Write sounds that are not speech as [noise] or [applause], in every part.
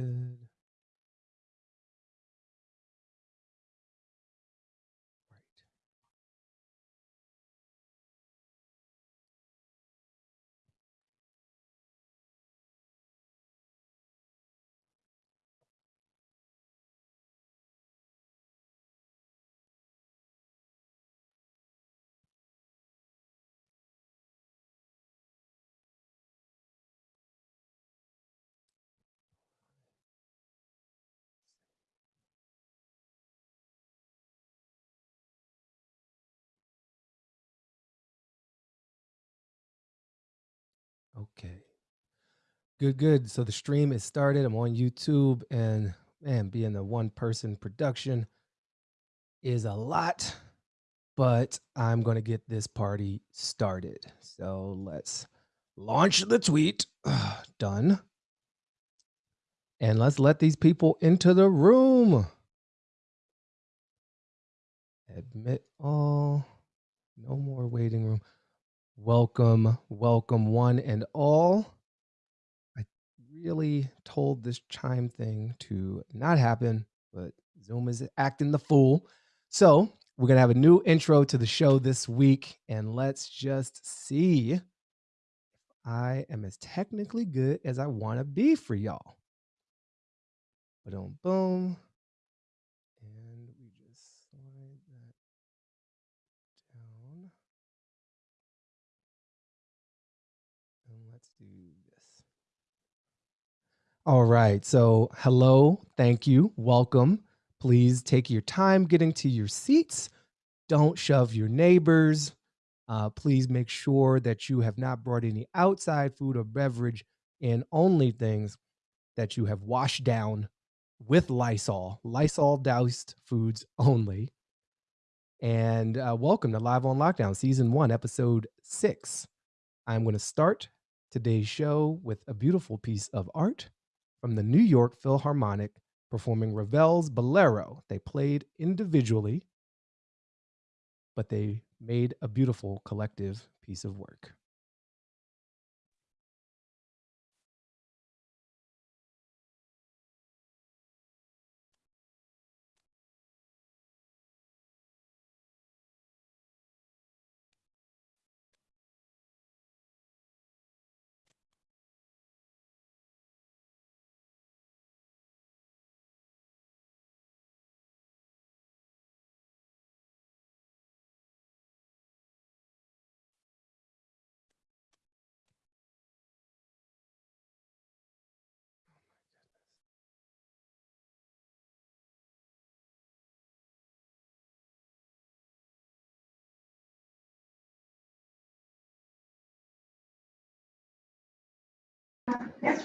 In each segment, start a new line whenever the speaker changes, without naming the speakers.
good. Okay. Good, good. So the stream is started. I'm on YouTube and man, being a one person production is a lot, but I'm going to get this party started. So let's launch the tweet. [sighs] Done. And let's let these people into the room. Admit all. No more waiting room. Welcome, welcome one and all. I really told this chime thing to not happen, but Zoom is acting the fool. So we're going to have a new intro to the show this week. And let's just see if I am as technically good as I want to be for y'all. Boom, boom. And we just slide that down. And let's do this. All right. So, hello. Thank you. Welcome. Please take your time getting to your seats. Don't shove your neighbors. Uh, please make sure that you have not brought any outside food or beverage and only things that you have washed down with Lysol, Lysol doused foods only. And uh, welcome to Live on Lockdown, Season 1, Episode 6. I'm going to start today's show with a beautiful piece of art from the New York Philharmonic performing Ravel's Bolero. They played individually, but they made a beautiful collective piece of work.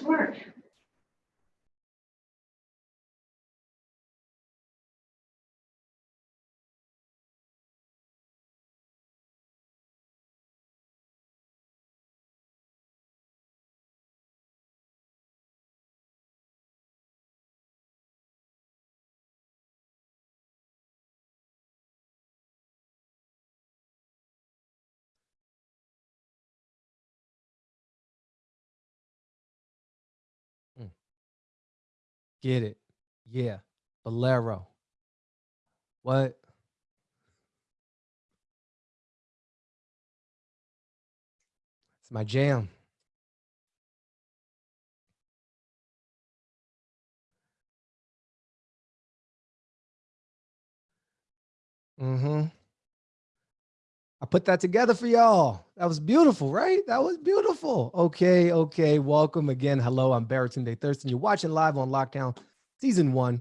Work.
Get it. Yeah. Bolero. What? It's my jam. Mm-hmm. I put that together for y'all. That was beautiful, right? That was beautiful. Okay, okay. Welcome again. Hello, I'm Baratunde Thurston. You're watching live on Lockdown, season one,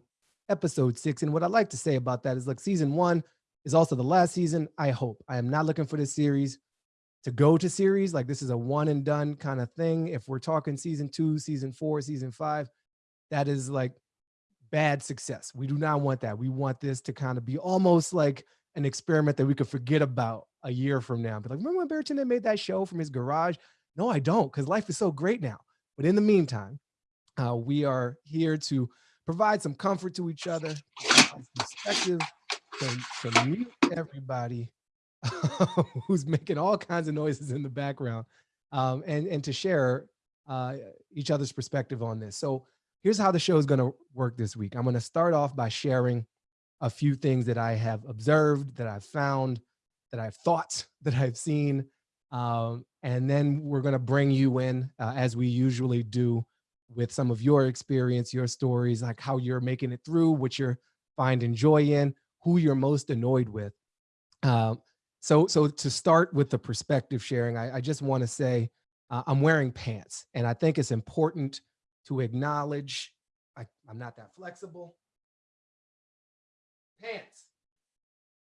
episode six. And what I'd like to say about that is, look, season one is also the last season. I hope. I am not looking for this series to go to series. Like this is a one and done kind of thing. If we're talking season two, season four, season five, that is like bad success. We do not want that. We want this to kind of be almost like an experiment that we could forget about a year from now. But like, remember when Baratunde made that show from his garage? No, I don't, because life is so great now. But in the meantime, uh, we are here to provide some comfort to each other, perspective, to, to mute everybody [laughs] who's making all kinds of noises in the background, um, and and to share uh, each other's perspective on this. So here's how the show is going to work this week. I'm going to start off by sharing a few things that I have observed, that I've found, that I've thought, [laughs] that I've seen. Um, and then we're going to bring you in, uh, as we usually do, with some of your experience, your stories, like how you're making it through, what you're finding joy in, who you're most annoyed with. Um, so, so to start with the perspective sharing, I, I just want to say uh, I'm wearing pants, and I think it's important to acknowledge I, I'm not that flexible. Pants.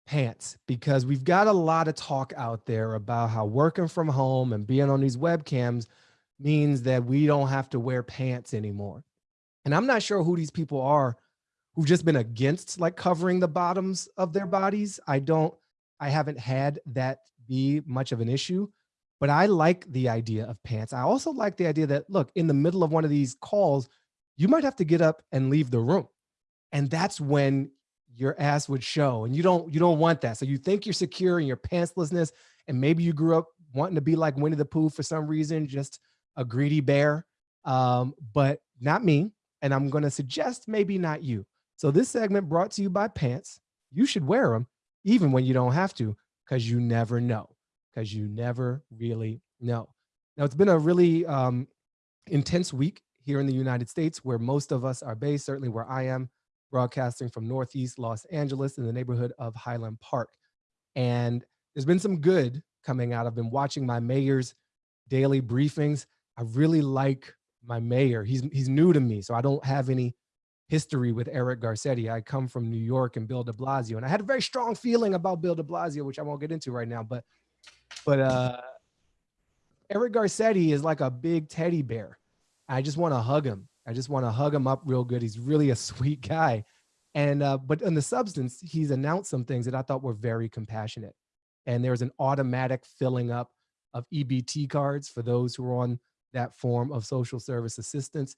Pants, because we've got a lot of talk out there about how working from home and being on these webcams means that we don't have to wear pants anymore. And I'm not sure who these people are who've just been against like covering the bottoms of their bodies. I don't, I haven't had that be much of an issue, but I like the idea of pants. I also like the idea that, look, in the middle of one of these calls, you might have to get up and leave the room. And that's when your ass would show and you don't you don't want that. So you think you're secure in your pantslessness and maybe you grew up wanting to be like Winnie the Pooh for some reason, just a greedy bear, um, but not me. And I'm going to suggest maybe not you. So this segment brought to you by Pants. You should wear them even when you don't have to, because you never know, because you never really know. Now it's been a really um, intense week here in the United States where most of us are based, certainly where I am broadcasting from Northeast Los Angeles in the neighborhood of Highland Park. And there's been some good coming out. I've been watching my mayor's daily briefings. I really like my mayor. He's he's new to me, so I don't have any history with Eric Garcetti. I come from New York and Bill de Blasio, and I had a very strong feeling about Bill de Blasio, which I won't get into right now. But but uh, Eric Garcetti is like a big teddy bear. I just want to hug him. I just want to hug him up real good. He's really a [laughs] sweet guy. And uh, but in the substance, he's announced some things that I thought were very compassionate. And there's an automatic filling up of EBT cards for those who are on that form of social service assistance.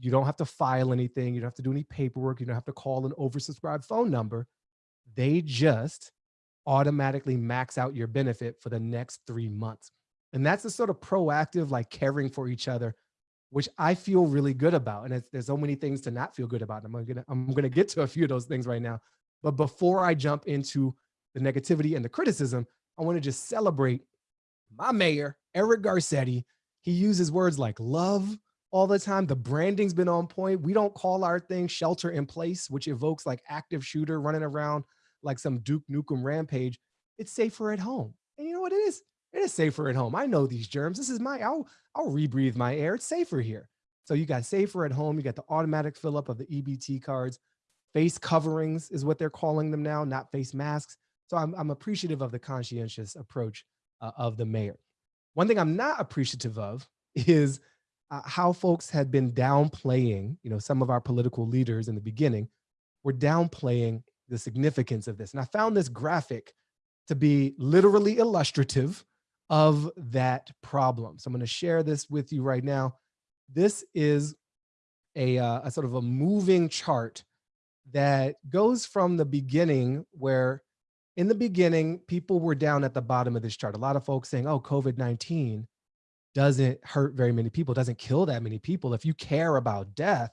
You don't have to file anything. You don't have to do any paperwork. You don't have to call an oversubscribed phone number. They just automatically max out your benefit for the next three months. And that's the sort of proactive, like caring for each other, which I feel really good about. And there's so many things to not feel good about. I'm gonna, I'm gonna get to a few of those things right now. But before I jump into the negativity and the criticism, I wanna just celebrate my mayor, Eric Garcetti, he uses words like love all the time. The branding's been on point. We don't call our thing shelter in place, which evokes like active shooter running around like some Duke Nukem rampage. It's safer at home. And you know what it is? It is safer at home. I know these germs. This is my, I'll, I'll rebreathe my air. It's safer here. So you got safer at home. You got the automatic fill up of the EBT cards. Face coverings is what they're calling them now, not face masks. So I'm, I'm appreciative of the conscientious approach uh, of the mayor. One thing I'm not appreciative of [laughs] is uh, how folks had been downplaying, you know, some of our political leaders in the beginning were downplaying the significance of this. And I found this graphic to be literally illustrative of that problem. So I'm going to share this with you right now. This is a, uh, a sort of a moving chart that goes from the beginning where in the beginning, people were down at the bottom of this chart. A lot of folks saying, oh, COVID-19 doesn't hurt very many people, doesn't kill that many people. If you care about death,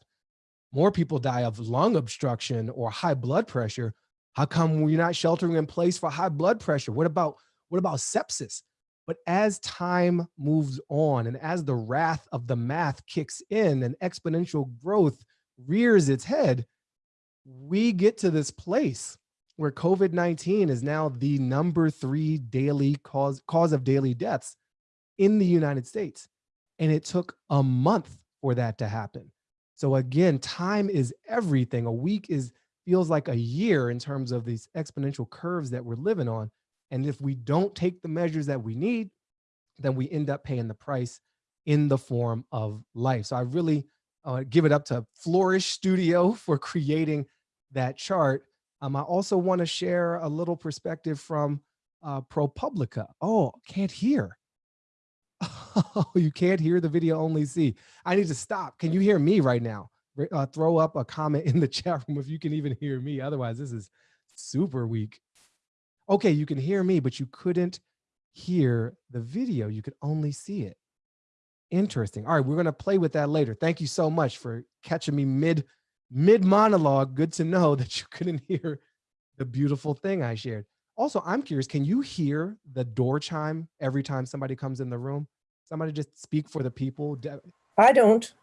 more people die of lung obstruction or high blood pressure. How come we're not sheltering in place for high blood pressure? What about, what about sepsis? But as time moves on and as the wrath of the math kicks in and exponential growth rears its head, we get to this place where COVID-19 is now the number three daily cause, cause of daily deaths in the United States. And it took a month for that to happen. So again, time is everything. A week is feels like a year in terms of these exponential curves that we're living on. And if we don't take the measures that we need, then we end up paying the price in the form of life. So I really uh, give it up to Flourish Studio [laughs] for creating that chart um, I also want to share a little perspective from uh, ProPublica. Oh, can't hear. Oh, [laughs] you can't hear the video, only see. I need to stop. Can you hear me right now? Uh, throw up a comment in the [laughs] chat room if you can even hear me. Otherwise, this is super weak. Okay, you can hear me, but you couldn't hear the video. You could only see it. Interesting. All right, we're going to play with that later. Thank you so much for catching me mid mid monologue. Good to know [laughs] that you couldn't hear the beautiful thing I shared. Also, I'm curious, can you hear the door chime every time somebody comes in the room? Somebody just speak for the people.
I don't.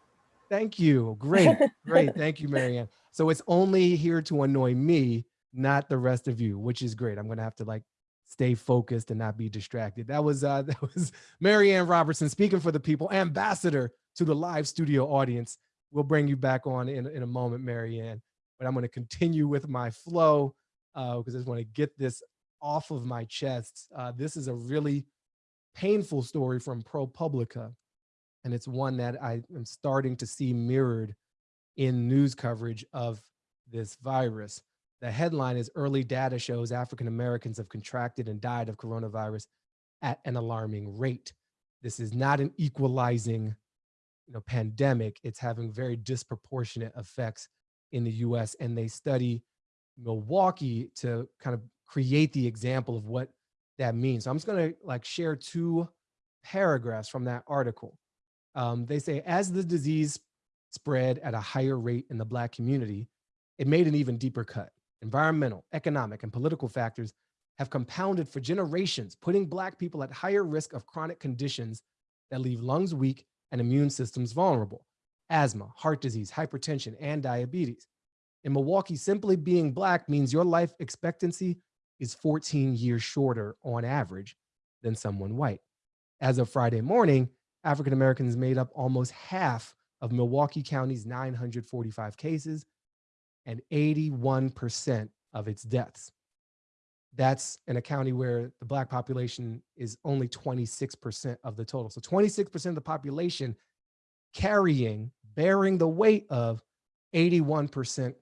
Thank you. Great. Great. Thank you, Marianne. So it's only here to annoy me, not the rest of you, which is great. I'm going to have to like stay focused and not be distracted. That was uh [laughs] that was Marianne Robertson speaking for the people, ambassador to the live studio audience. We'll bring you back on in, in a moment, Marianne, but I'm going to continue with my flow uh, because I just want to get this off of my chest. Uh, this is a really painful story from ProPublica, and it's one that I am starting to see mirrored in news coverage of this virus. The headline is early data shows African Americans have contracted and died of coronavirus at an alarming rate. This is not an equalizing you know, pandemic. It's having very disproportionate effects in the US and they study Milwaukee to kind of create the example of what that means. So I'm just gonna like share two paragraphs from that article. Um, they say, as the disease spread at a higher rate in the black community, it made an even deeper cut environmental, economic, and political factors have compounded for generations, putting Black people at higher risk of chronic conditions that leave lungs weak and immune systems vulnerable, asthma, heart disease, hypertension, and diabetes. In Milwaukee, simply being Black means your life expectancy is 14 years shorter on average than someone white. As of Friday morning, African Americans made up almost half of Milwaukee County's 945 cases and 81% of its deaths. That's in a county where the black population is only 26% of the total. So 26% of the population carrying, bearing the weight of 81%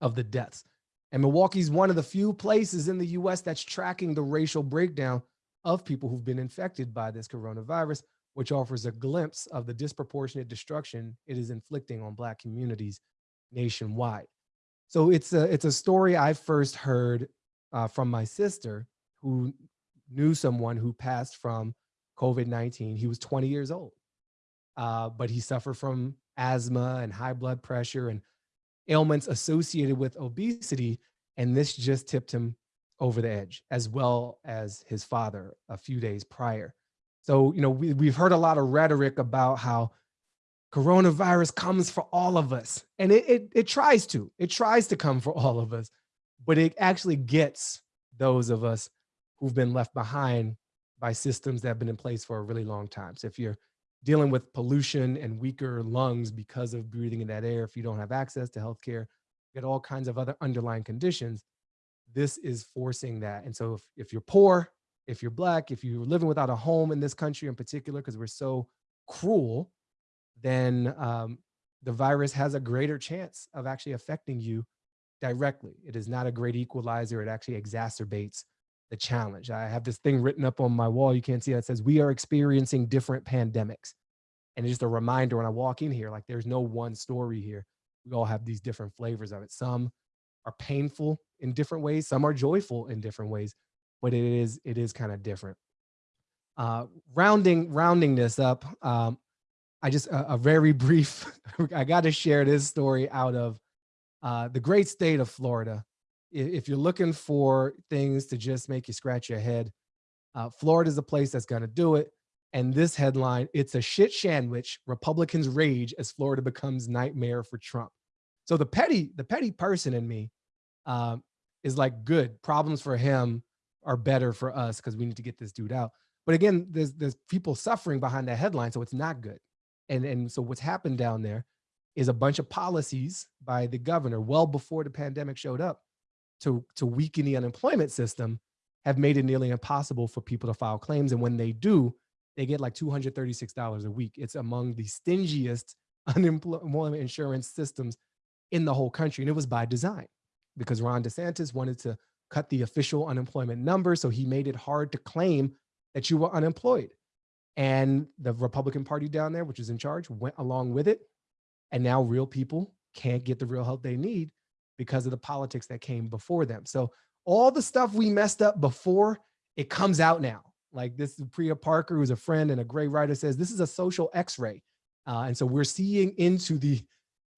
of the deaths. And Milwaukee's one of the few places in the US that's tracking the racial breakdown of people who've been infected by this coronavirus, which offers a glimpse of the disproportionate destruction it is inflicting on black communities nationwide. So it's a it's a story I first heard uh, from my sister who knew someone who passed from COVID-19. He was 20 years old, uh, but he suffered from asthma and high blood pressure and ailments associated with obesity. And this just tipped him over the edge, as well as his father a few days prior. So, you know, we, we've heard a lot of rhetoric about how coronavirus comes for all of us. And it, it, it tries to, it tries to come for all of us, but it actually gets those of us who've been left behind by systems that have been in place for a really long time. So if you're dealing with pollution and weaker lungs because of breathing in that air, if you don't have access to healthcare, get all kinds of other underlying conditions, this is forcing that. And so if, if you're poor, if you're black, if you're living without a home in this country in particular, because we're so cruel then um, the virus has a greater chance of actually affecting you directly. It is not a great equalizer. It actually exacerbates the challenge. I have this thing written up on my wall. You can't see that says, we are experiencing different pandemics. And it's just a reminder when I walk in here, like there's no one story here. We all have these different flavors of it. Some are painful in different ways. Some are joyful in different ways, but it is, it is kind of different. Uh, rounding, rounding this up, um, I just a, a very [laughs] brief. I got to share this story out of uh, the great state of Florida. If you're looking for things to just make you scratch your head, uh, Florida is the place that's going to do it. And this headline, it's a shit sandwich. Republicans rage as Florida becomes nightmare for Trump. So the petty, the petty person in me um, is like, good problems for him are better for us because we need to get this dude out. But again, there's there's people suffering behind that headline, so it's not good. And, and so what's happened down there is a bunch of policies by the governor well before the pandemic showed up to, to weaken the unemployment system have made it nearly impossible for people to file claims. And when they do, they get like $236 a week. It's among the stingiest [laughs] unemployment insurance systems in the whole country. And it was by design because Ron DeSantis wanted to cut the official unemployment number. So he made it hard to claim that you were unemployed. And the Republican Party down there, which is in charge, went along with it. And now real people can't get the real help they need because of the politics that came before them. So all the stuff we messed up before, it comes out now, Like this Priya Parker, who's a friend and a great writer, says this is a social X-ray. Uh, and so we're seeing into the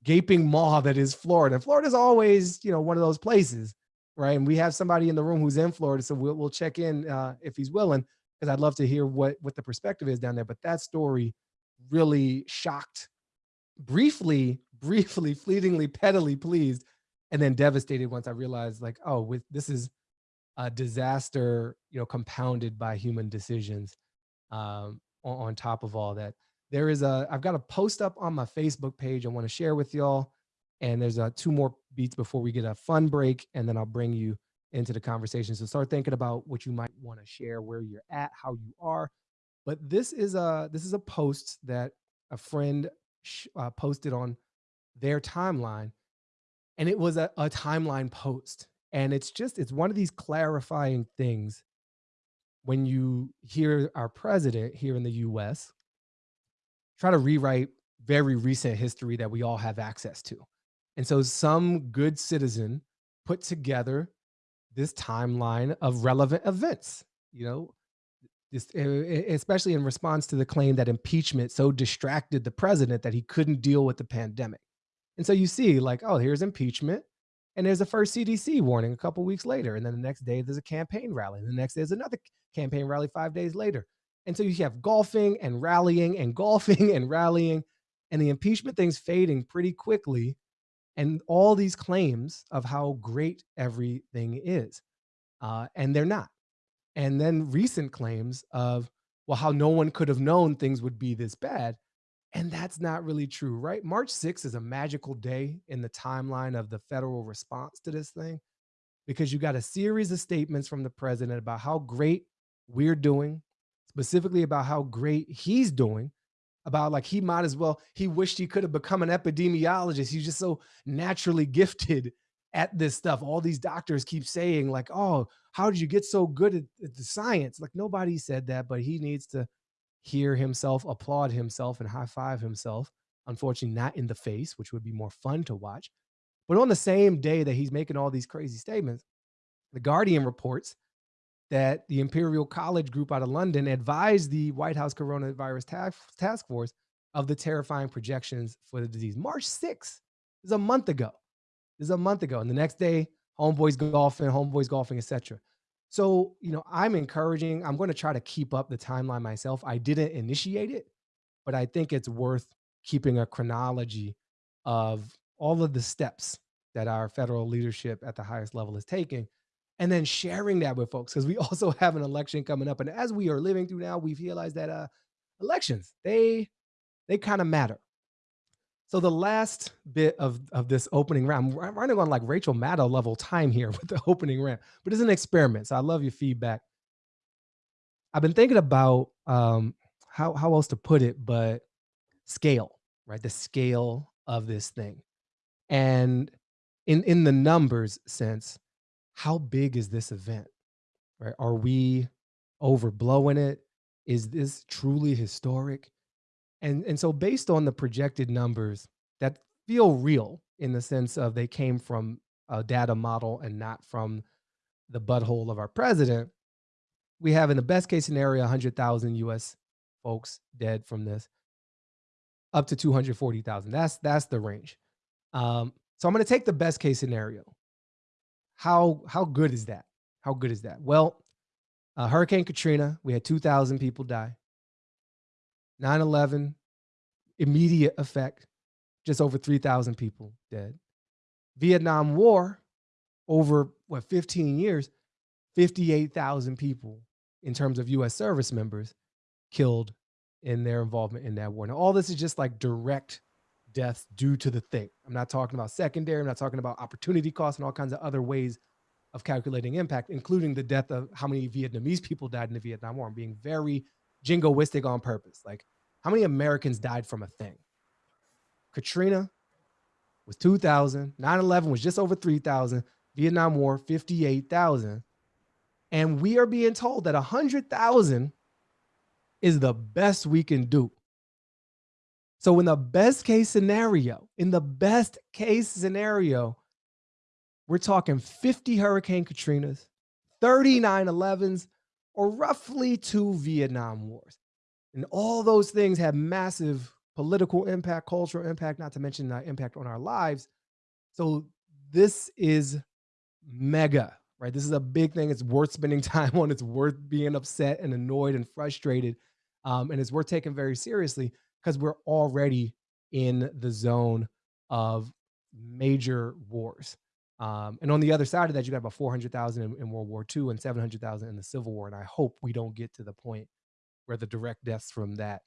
gaping maw that is Florida. Florida's always, you know, one of those places, right? And we have somebody in the room who's in Florida, so we'll, we'll check in uh, if he's willing, because I'd love to hear what what the perspective is down there. But that story really shocked, briefly, [laughs] briefly, fleetingly, pettily pleased, and then devastated once I realized, like, oh, with this is a disaster, you know, compounded by human decisions um, on, on top of all that there is a i've got a post up on my facebook page i want to share with y'all and there's a two more beats before we get a fun break and then i'll bring you into the conversation so start thinking about what you might want to share where you're at how you are but this is a this is a post that a friend uh, posted on their timeline and it was a, a timeline post and it's just it's one of these clarifying things when you hear our president here in the us try to rewrite very recent history that we all have access to. And so some good citizen put together this timeline of relevant events, you know, eh, eh, eh, especially in response to the claim that impeachment so distracted the president that he couldn't deal with the pandemic. And so you see like, oh, here's impeachment. And there's a first CDC warning a couple weeks later. And then the next day there's a campaign rally. And the next day there's another campaign rally five days later. And so you have golfing and rallying and golfing [laughs] and rallying, and the impeachment thing's fading pretty quickly. And all these claims of how great everything is. Uh, and they're not. And then recent claims of, well, how no one could have known things would be this bad. And that's not really true, right? March 6th is a magical day in the timeline of the federal response to this thing because you got a series of statements from the president about how great we're doing, specifically about how great he's doing about like he might as well he wished he could have become an epidemiologist. He's just so naturally gifted at this stuff. All these doctors keep saying like oh how did you get so good at, at the science? Like nobody said that but he needs to hear himself applaud himself and high five himself. Unfortunately not in the face which would be more fun to watch. But on the same day that he's making all these crazy statements the guardian reports that the Imperial College Group out of London advised the White House Coronavirus Task, Task Force of the terrifying projections for the disease. March 6th is a month ago. This is a month ago. And the next day, homeboys golfing, homeboys golfing, etc. So, you know, I'm encouraging, I'm going to try to keep up the timeline myself. I didn't initiate it, but I think it's worth keeping a chronology of all of the steps that our federal leadership at the highest level is taking and then sharing that with folks because we [laughs] also have an election coming up and as we are living through now we've realized that uh elections they they kind of matter. So the last bit of of this opening round i'm running on like rachel maddow level time here [laughs] with the opening round but it's an experiment so i love your feedback. I've been thinking about um how how else to put it but scale right? The scale of this thing. And in in the numbers sense how big is this event? Right? Are we overblowing it? Is this truly historic? And and so based on the projected numbers that feel real in the sense of they came from a data model and not from the butthole of our president, we have in the best case scenario 100,000 US folks dead from this up to 240,000. That's that's the range. Um, so I'm going to take the best case scenario how how good is that? How good is that? Well, uh, Hurricane Katrina, we had 2,000 people die. 9/11, immediate effect, just over 3,000 people dead. Vietnam War, over what 15 years, 58,000 people in terms of U.S. service members killed in their involvement in that war. Now, all this is just like direct deaths due to the thing. I'm not talking about secondary. I'm not talking about opportunity costs and all kinds of other ways of calculating impact, including the death of how many Vietnamese people died in the Vietnam War. I'm being very jingoistic on purpose. Like how many Americans died from a thing? Katrina was 2,000. 9-11 was just over 3,000. Vietnam War, 58,000. And we are being told that 100,000 is the best we can do. So in the best case scenario, in the best case scenario, we're talking 50 Hurricane Katrinas, 39 11s, or roughly two Vietnam Wars. And all those things have massive political impact, cultural impact, not to mention the impact on our lives. So this is mega, right? This is a big thing. It's worth spending [laughs] time on. It's worth being upset and annoyed and frustrated. Um, and it's worth taking very seriously because we're already in the zone of major wars. Um, and on the other side of that, you got about 400,000 in, in World War II and 700,000 in the Civil War. And I hope we don't get to the point where the direct deaths from that,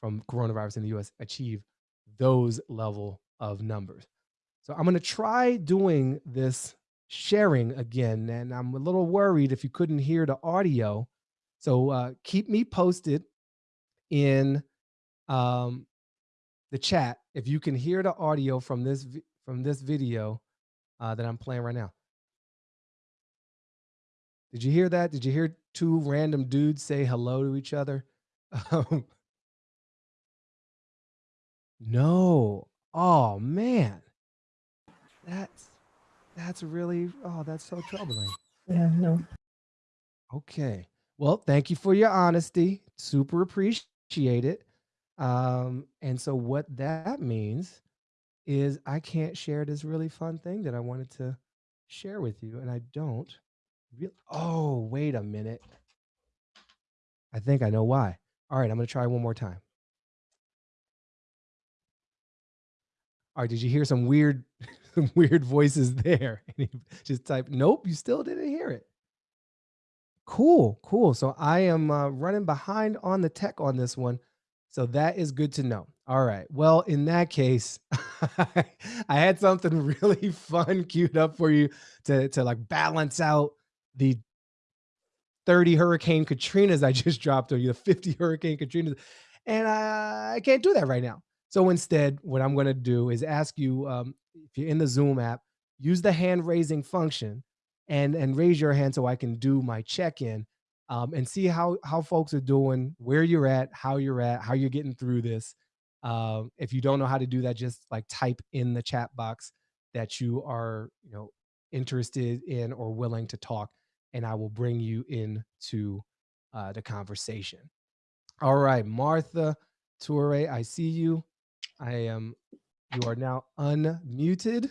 from coronavirus in the US, achieve those level of numbers. So I'm going to try doing this sharing again. And I'm a little worried if you couldn't hear the audio. So uh, keep me posted in um, the chat if you can hear the audio from this from this video uh, that I'm playing right now. Did you hear that? Did you hear two random dudes say hello to each other? Um, [laughs] no. Oh man. That's that's really oh, that's so troubling.
Yeah, no.
Okay. Well, thank you for your honesty. Super appreciate it. Um, and so what that means is I can't share this really fun thing that I wanted to share with you, and I don't. Oh, wait a minute. I think I know why. All right, I'm gonna try one more time. All right, did you hear some weird, [laughs] some weird voices there? [laughs] Just type, nope, you still didn't hear it. Cool, cool. So I am uh, running behind on the tech on this one. So that is good to know. All right. Well, in that case, [laughs] I had something [laughs] really fun queued up for you to, to like balance out the 30 Hurricane Katrinas I [laughs] just dropped on you, the 50 Hurricane Katrinas. And I, I can't do that right now. So instead, what I'm going to do is ask you, um, if you're in the Zoom app, use the hand raising function and, and raise your hand so I can do my check-in um, and see how how folks are doing, where you're at, how you're at, how you're getting through this. Um, if you don't know how to do that, just like type in the chat box that you are, you know, interested in or willing to talk, and I will bring you into uh, the conversation. All right, Martha Toure, I see you. I am. You are now unmuted.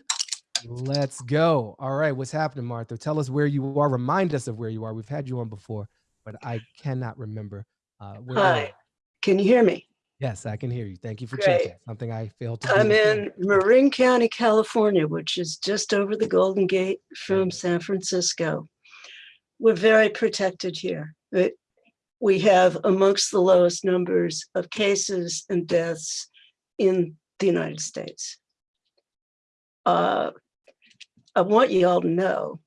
Let's go. All right, what's happening, Martha? Tell us where you are. Remind us of where you are. We've had you on before but I cannot remember. Uh, where
Hi, can you hear me?
Yes, I can hear you. Thank you for
Great.
checking. Something I failed to
I'm
do.
in Marin County, California, which is just over the Golden Gate from San Francisco. We're very protected here. It- We have amongst the lowest numbers of cases and deaths in the United States. Uh, I want you all to know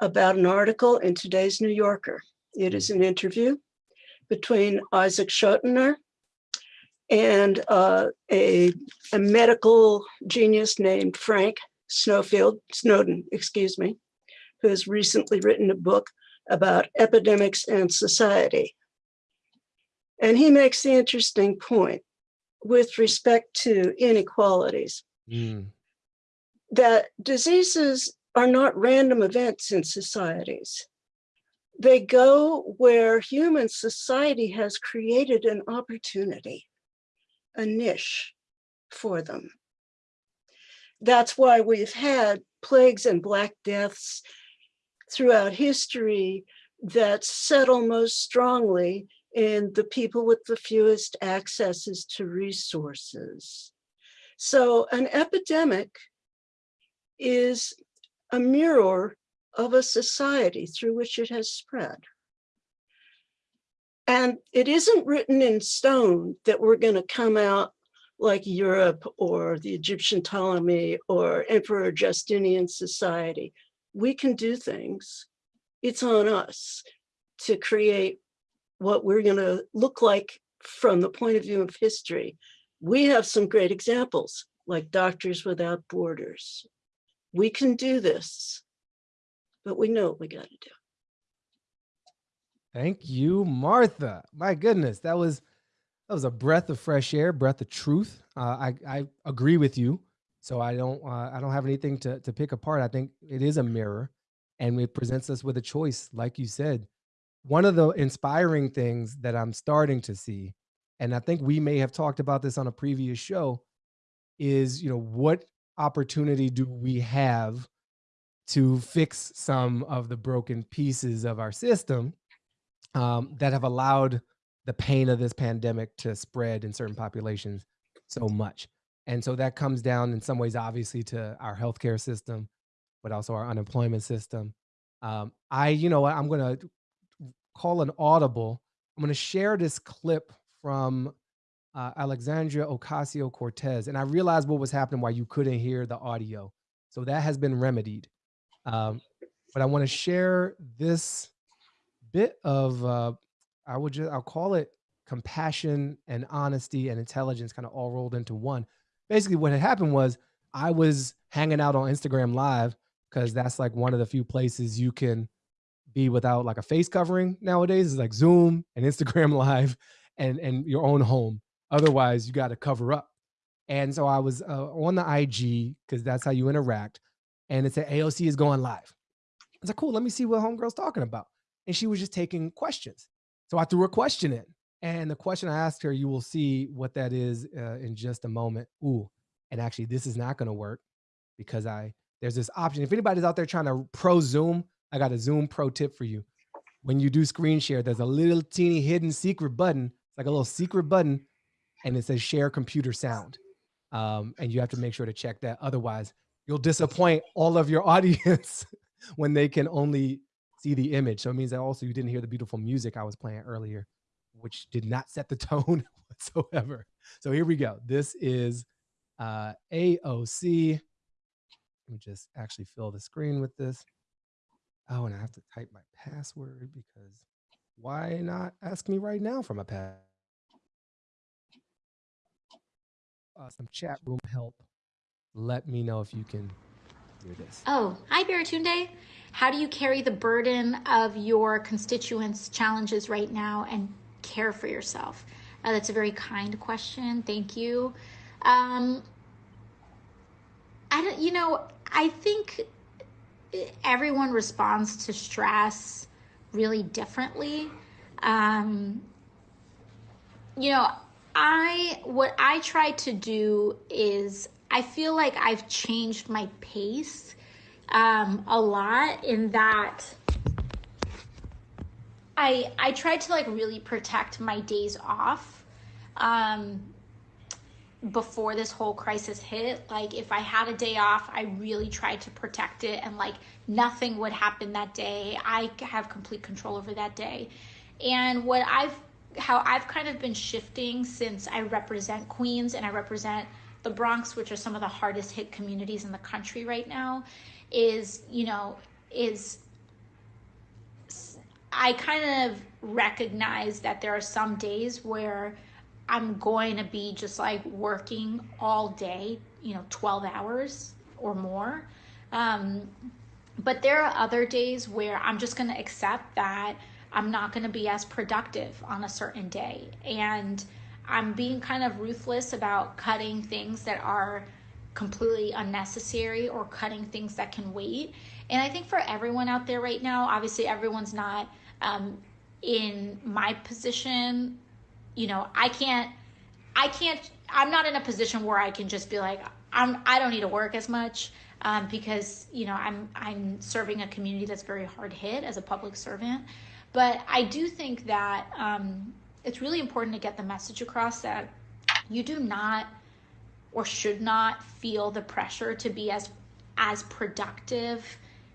about an article in today's New Yorker. It is an interview between Isaac Chotiner and uh, a, a medical genius named Frank Snowfield, Snowden, excuse me, who has recently written a book about epidemics and society. And he makes the interesting point with respect to inequalities
Mm,
that diseases are not random events in societies. They go where human society has created an opportunity, a niche for them. That's why we've had plagues and black deaths throughout history that settle most strongly in the people with the fewest accesses to resources. So an epidemic is a mirror of a society through which it has spread. And it isn't written in stone that we're going to come out like Europe or the Egyptian Ptolemy or Emperor Justinian society. We can do things. It's on us to create what we're going to look like from the point of view of history. We have some great examples like Doctors Without Borders. We can do this but we know what we got to do.
Thank you, Martha. My goodness, that was that was a breath of fresh air, breath of truth. Uh, I I agree with you. So I don't uh, I don't have anything to to pick apart. I think it is a mirror, and it presents us with a choice, like you said. one of the inspiring things that I'm starting to see, and I think we may have talked about this on a previous show, is you know what opportunity do we have to fix some of the broken pieces of our system um, that have allowed the pain of this pandemic to spread in certain populations so much. And so that comes down in some ways, obviously, to our healthcare system, but also our unemployment system. Um, I, you know I'm going to call an audible. I'm going to share this clip from uh, Alexandria Ocasio Cortez. And I realized what was happening why you couldn't hear the audio. So that has been remedied. Um, but I want to share this bit of, uh, I would just, I'll call it compassion and honesty and intelligence kind of all rolled into one. Basically, what had happened was I was hanging out on Instagram Live because that's like one of the few places you can be without like a face covering nowadays is like Zoom and Instagram [laughs] Live and and your own home. Otherwise, you got to cover up. And so I was uh, on the IG because that's how you interact. And it said AOC is going live. I was like, cool, let me see what homegirl's talking about. And she was just taking questions. So I threw a question in. And the question I asked her, you will see what that is uh, in just a moment. Ooh, and actually, this is not going to work because I there's this option. If anybody's out there trying to pro Zoom, I got a Zoom pro tip for you. When you do screen share, there's a little teeny hidden secret button. It's like a little secret button, and it says share computer sound. Um, and you have to make sure to check that. Otherwise, you'll disappoint all of your [laughs] audience when they can only see the image. So it means that also you didn't hear the beautiful music I was playing earlier which did not set the [laughs] tone whatsoever. So here we go. This is uh, AOC. Let me just actually fill the screen with this. Oh, and I have to type my password because why not ask me right now for my password? Uh, some chat room help. Let me know if you can hear this.
Oh, hi, Baratunde. How do you carry the burden of your constituents' challenges right now and care for yourself? Uh, that's a very kind question. Thank you. Um, I don't, you know, I think everyone responds to stress really differently. Um, you know, I, what I try to do is I feel like I've changed my pace um, a lot in that I I tried to like really protect my days off um before this whole crisis hit. Like if i had a day off i really tried to protect it and like nothing would happen that day. I have complete control over that day. And what i've how i've kind of been shifting since i represent queens and i represent the bronx which are some of the hardest hit communities in the country right now is you know is I kind of recognize that there are some days where I'm going to be just like working all day, you know, 12 hours or more. Um, but there are other days where I'm just going to accept that I'm not going to be as productive on a certain day. And I'm being kind of ruthless about cutting things that are completely unnecessary or cutting things that can wait. And I think for everyone out there right now, obviously everyone's not um, in my position, you know, I can't, I can't, I'm not in a position where I can just be like, I'm, I don't need to work as much um, because, you know, I'm, I'm serving a community that's very hard hit as a public servant. But I do think that um, it's really important to get the message across that you do not or should not feel the pressure to be as as productive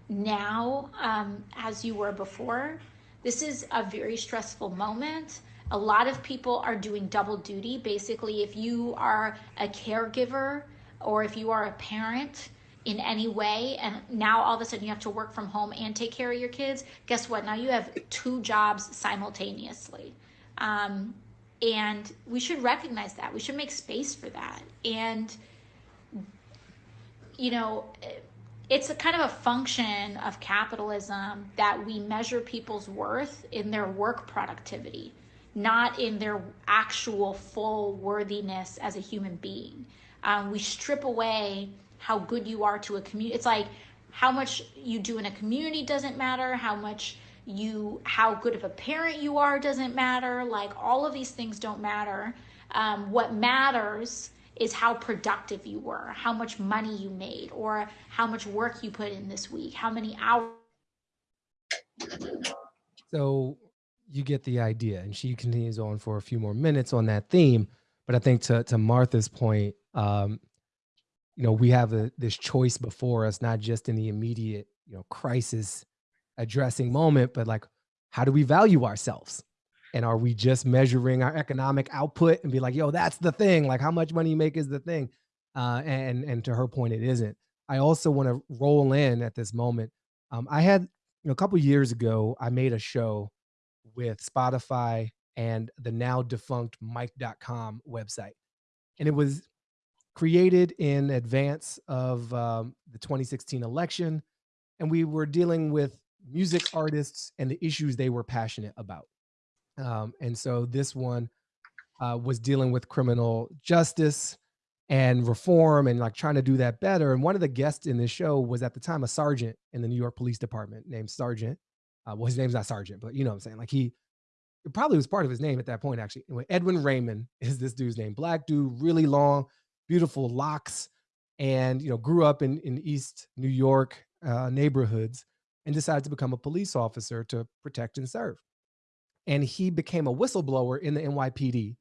now um, as you were before. This is a very stressful moment. A lot of people are doing double duty. Basically, if you are a caregiver or if you are a parent in any way, and now all of a sudden you have to work from home and take care of your kids, guess what? Now you have two jobs simultaneously. Um, and we should recognize that. We should make space for that. And, you know, it's a kind of a function of capitalism that we measure people's worth in their work productivity, not in their actual full worthiness as a human being. Um, we strip away how good you are to a community. It's like how much you do in a community doesn't matter, how much you how good of a parent you are doesn't matter. Like all of these things don't matter. Um, what matters is how productive you were how much money you made or how much work you put in this week how many hours.
So you get the idea, and she continues on for a few more minutes on that theme. But I think to to Martha's point, um, you know, we have a, this choice before us, not just in the immediate, you know, crisis addressing moment, but like, how do we value ourselves? And are we just measuring our economic output and be like, yo, that's the thing? Like, how much money you make is the thing? Uh, and and to her point, it isn't. I also want to roll in at this moment. Um, I had you know, a couple years ago, I made a show with Spotify and the now defunct Mic.com website. And it was created in advance of um, the 2016 election. And we were dealing with music artists and the issues they were passionate about. Um, and so this one uh, was dealing with criminal justice and reform and like trying to do that better. And one of the guests in this show was at the time a sergeant in the New York Police Department named Sergeant. Uh, well, his name's not Sergeant, but you know what I'm saying? Like he probably was part of his name at that point, actually. Anyway, Edwin Raymond [laughs] is this dude's name. Black dude, really long, beautiful locks, and you know, grew up in in East New York uh, neighborhoods and decided to become a police officer to protect and serve. And he became a whistleblower in the NYPD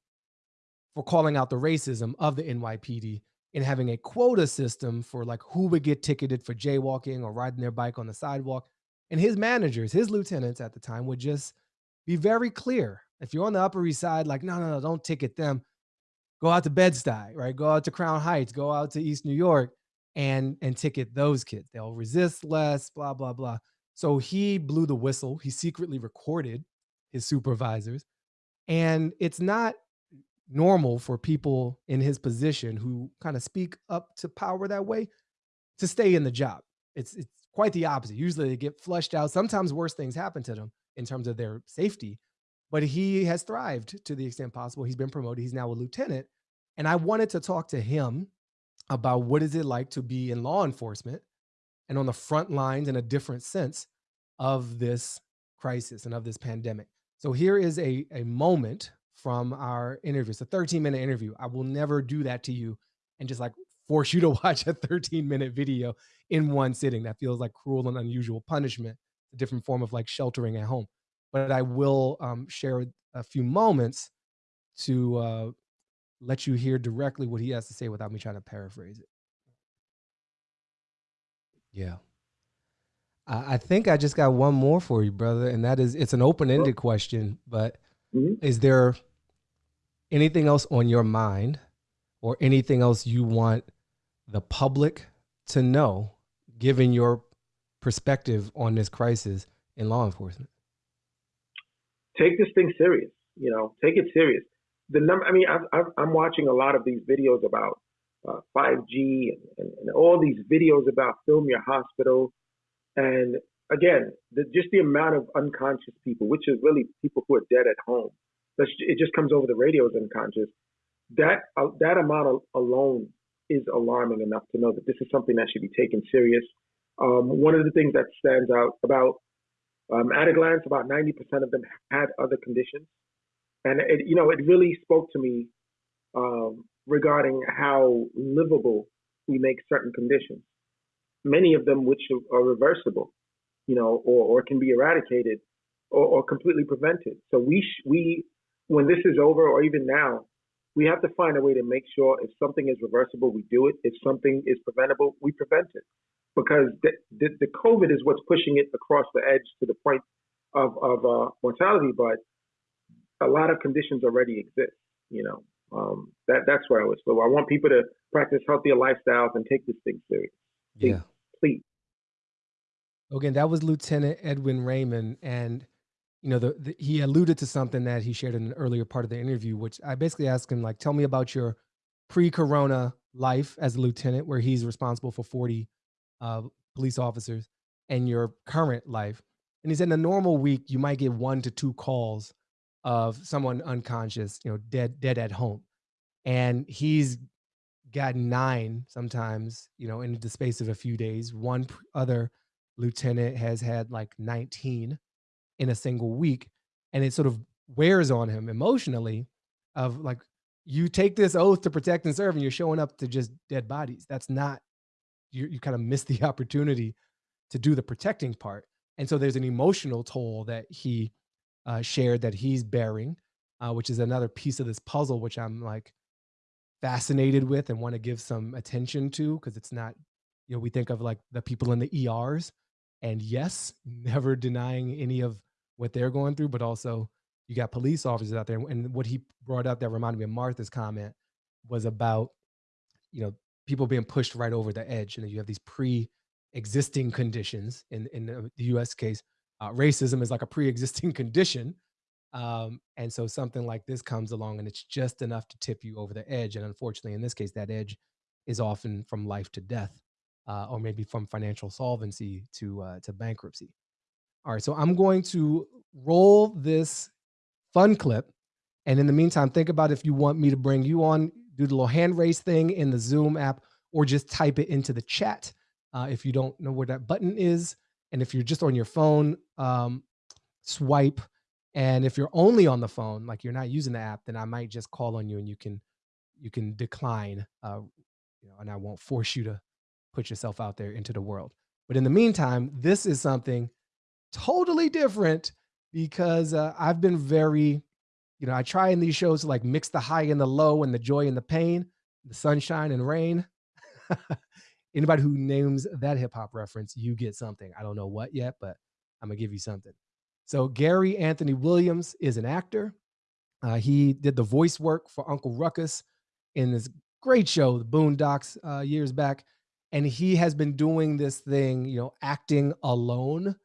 for calling out the racism of the NYPD and having a quota system for like who would get ticketed for jaywalking or riding their bike on the sidewalk. And his managers, his lieutenants at the time would just be very clear. If you're on the Upper East Side, like, no, no, no, don't ticket them. Go out to Bed-Stuy, right? Go out to Crown Heights, go out to East New York and and ticket those kids. They'll resist less, blah, blah, blah. So he blew the whistle. He secretly recorded his supervisors. And it's not normal for people in his position who kind of speak up to power that way to stay in the job. It's it's quite the opposite. Usually they get flushed out. Sometimes worse things happen to them in terms of their safety. But he has thrived to the extent possible. He's been promoted. He's now a lieutenant. And I wanted to talk to him about what is it like to be in law enforcement and on the front lines in a different sense of this crisis and of this pandemic. So here is a, a moment from our interview. It's a 13 minute interview. I will never do that to you and just like force you to [laughs] watch a 13 minute video in one sitting. That feels like cruel and unusual punishment, a different form of like sheltering at home. But I will um, share a few moments to uh, let you hear directly what he has to say without me trying to paraphrase it. Yeah. I I think I just got one more for you, brother, and that is it's an open-ended question, but
Mhm.
is there anything else on your mind or anything else you want the public to know given your perspective on this crisis in law enforcement?
Take this thing serious. You know, take it serious. The number. I mean, I've, I've, I'm watching a lot of these videos about uh, 5G and, and, and all these videos about film your hospital. And again, the, just the amount of unconscious people, which is really people who are dead at home. That's, it just comes over the radio as unconscious. That uh, that amount of, alone is alarming enough to know that this is something that should be taken serious. Um, one of the things that stands out about um, at a glance, about 90% of them had other conditions, and it, you know, it really spoke to me um, regarding how livable we make certain conditions. Many of them, which are reversible, you know, or, or can be eradicated or, or completely prevented. So we sh- we when this is over, or even now, we have to find a way to make sure if something is reversible, we do it. If something is preventable, we prevent it. Because the, the, the COVID is what's pushing it across the edge to the point of, of uh, mortality, but a lot of conditions already exist. You know, um, that that's where I was. So I want people to practice healthier lifestyles and take this thing serious. Please,
Yeah.
please.
Again, that was Lieutenant Edwin Raymond, and you know, the, the he alluded to something that he shared in an earlier part of the interview, which I basically asked him, like, tell me about your pre-corona life as a lieutenant, where he's responsible for 40 uh, police officers, and your current life. And he said, in a normal week, you might get one to two calls of someone unconscious, you know, dead, dead at home, and he's got nine sometimes, you know, in the space of a few days. One other lieutenant has had like 19 in a single week. And it sort of wears on him emotionally of like, you take this oath to protect and serve and you're showing up to just dead bodies. That's not, you, you kind of miss the [laughs] opportunity to do the protecting part. And so there's an emotional toll that he uh, shared that he's bearing, uh, which is another piece of this puzzle, which I'm like fascinated with and want to give some attention to because it's not, you know, we think of like the people in the ERs, and yes, [laughs] never denying any of what they're going through, but also you got police officers out there. And what he brought up that reminded me of Martha's comment was about, you know, people being pushed right over the edge. And you have these pre-existing conditions in, in the US case, uh, racism is like a pre-existing [laughs] condition. Um, and so something like this comes along and it's just enough to tip you over the edge. And unfortunately, in this case, that edge is often from life to death, uh, or maybe from financial solvency to, uh, to bankruptcy. All right, so I'm going to roll this fun clip. And in the meantime, think about if you want me to bring you on, do the little hand raise thing in the Zoom app, or just type it into the chat uh, if you don't know where that button is. And if you're just on your phone, um, swipe. And if you're only on the phone, like you're not using the app, then I might just call on you and you can you can decline, uh, you know, and I won't force you to put yourself out there into the world. But in the meantime, this is something totally different because uh, I've been very, you know, I try in these shows to like mix the high and the low and the joy and the pain, the sunshine and rain. [laughs] Anybody who names that hip hop reference, you get something. I don't know what yet, but I'm gonna give you something. So Gary Anthony Williams is an actor. Uh, he did the voice work for Uncle Ruckus in this great show, The Boondocks, uh, years back, and he has been doing this thing, you know, acting alone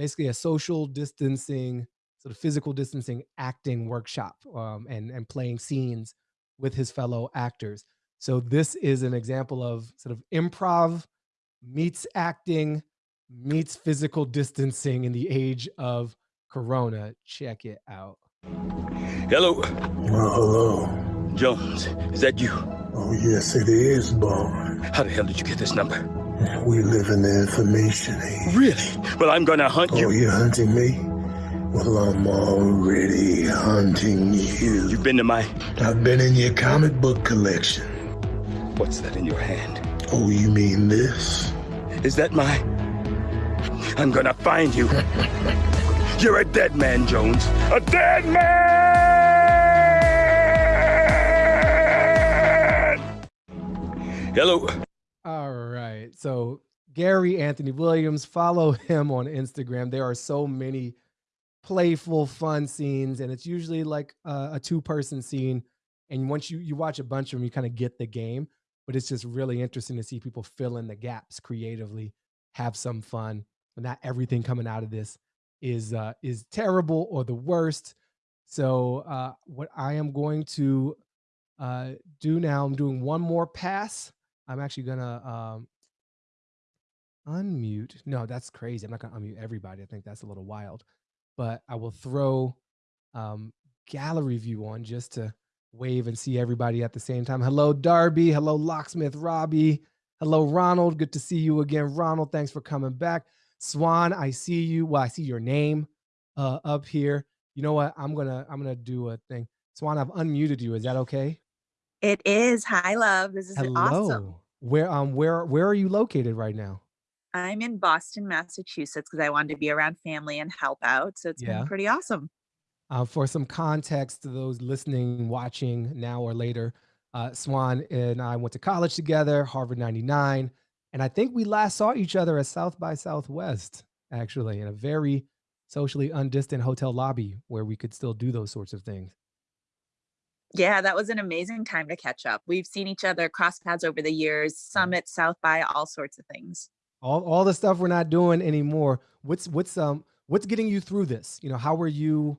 basically a social distancing, sort of physical distancing acting workshop um, and, and playing scenes with his fellow actors. So this is an example of sort of improv meets acting meets physical distancing in the age of Corona. Check it out.
Hello,
Well, hello.
Jones. Is that you?
Oh, yes, it is, Bond.
How the hell did you get this number?
We live in the information age.
Really? Well, I'm gonna hunt
Oh,
you.
Oh, you're hunting me? Well, I'm already hunting you.
You've been to my.
I've been in your comic book collection.
What's that in your hand?
Oh, you mean this?
Is that my. I'm gonna find you. You're a dead man, Jones. A dead man! Hello.
All right. So Gary Anthony Williams, follow him on Instagram. There are so many playful, fun scenes, and it's usually like a, a two-person scene. And once you you watch a bunch of them, you kind of get the game. But it's just really interesting to see people fill in the gaps creatively, have some fun. But not everything coming out of this is uh, is terrible or the worst. So uh, what I am going to uh, do now, I'm doing one more pass. I'm actually gonna um, unmute. No, that's crazy. I'm not gonna unmute everybody. I think that's a little wild. But I will throw um, gallery view on just to wave and see everybody at the same time. Hello, Darby. Hello, Locksmith Robbie. Hello, Ronald. Good to see you again, Ronald. Thanks for coming back. Swan, I see you. Well, I see your name uh, up here. You know what? I'm gonna I'm gonna do a thing. Swan, I've unmuted you. Is that okay?
It is. Hi, love. This is
Hello.
awesome.
Where um where where are you located right now?
I'm in Boston, Massachusetts, because I wanted to be around family and help out. So it's
Yeah.
been pretty awesome.
Uh, for some context to those listening, watching now or later, uh, Swan and I went to college together, Harvard 99. And I think we last saw each other at South by Southwest, actually, in a very socially undistant hotel lobby where we could still do those sorts of things.
Yeah, that was an amazing time to catch up. We've seen each other cross paths over the years, Summit, South by, all sorts of things.
All, all the stuff we're not doing anymore. What's what's um what's getting you through this? You know, how are you